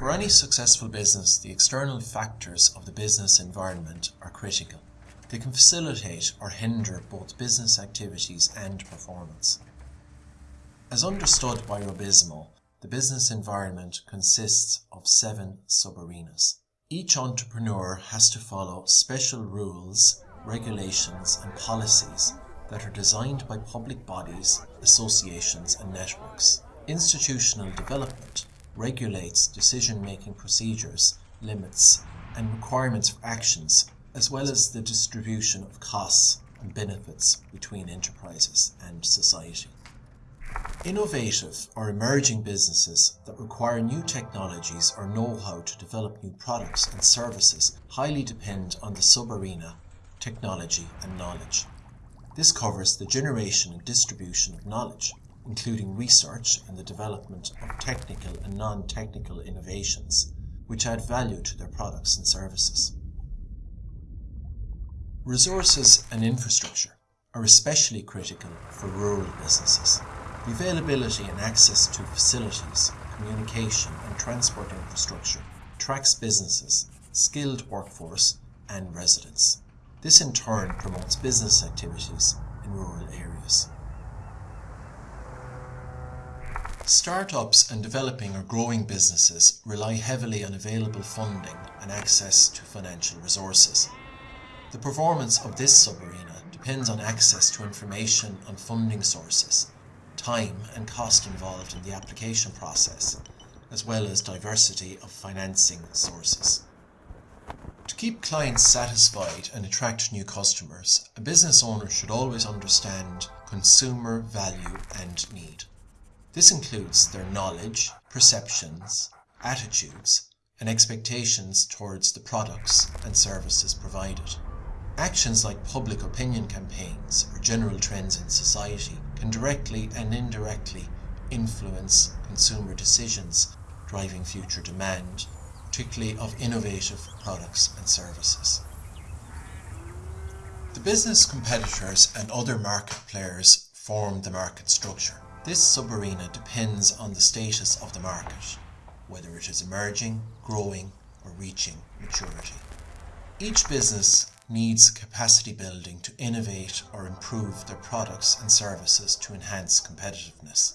For any successful business, the external factors of the business environment are critical. They can facilitate or hinder both business activities and performance. As understood by RUBIZMO, the business environment consists of seven sub-arenas. Each entrepreneur has to follow special rules, regulations and policies that are designed by public bodies, associations and networks. Institutional development regulates decision-making procedures, limits and requirements for actions, as well as the distribution of costs and benefits between enterprises and society. Innovative or emerging businesses that require new technologies or know-how to develop new products and services highly depend on the sub-arena, technology and knowledge. This covers the generation and distribution of knowledge, including research and the development of technical and non-technical innovations, which add value to their products and services. Resources and infrastructure are especially critical for rural businesses. The availability and access to facilities, communication and transport infrastructure attracts businesses, skilled workforce and residents. This in turn promotes business activities in rural areas. Startups and developing or growing businesses rely heavily on available funding and access to financial resources. The performance of this sub-arena depends on access to information on funding sources, time and cost involved in the application process, as well as diversity of financing sources. To keep clients satisfied and attract new customers, a business owner should always understand consumer value and need. This includes their knowledge, perceptions, attitudes, and expectations towards the products and services provided. Actions like public opinion campaigns or general trends in society can directly and indirectly influence consumer decisions, driving future demand, particularly of innovative products and services. The business competitors and other market players form the market structure. This sub-arena depends on the status of the market, whether it is emerging, growing or reaching maturity. Each business needs capacity building to innovate or improve their products and services to enhance competitiveness.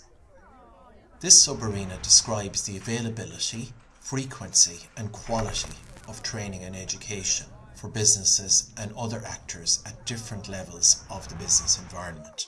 This sub-arena describes the availability, frequency and quality of training and education for businesses and other actors at different levels of the business environment.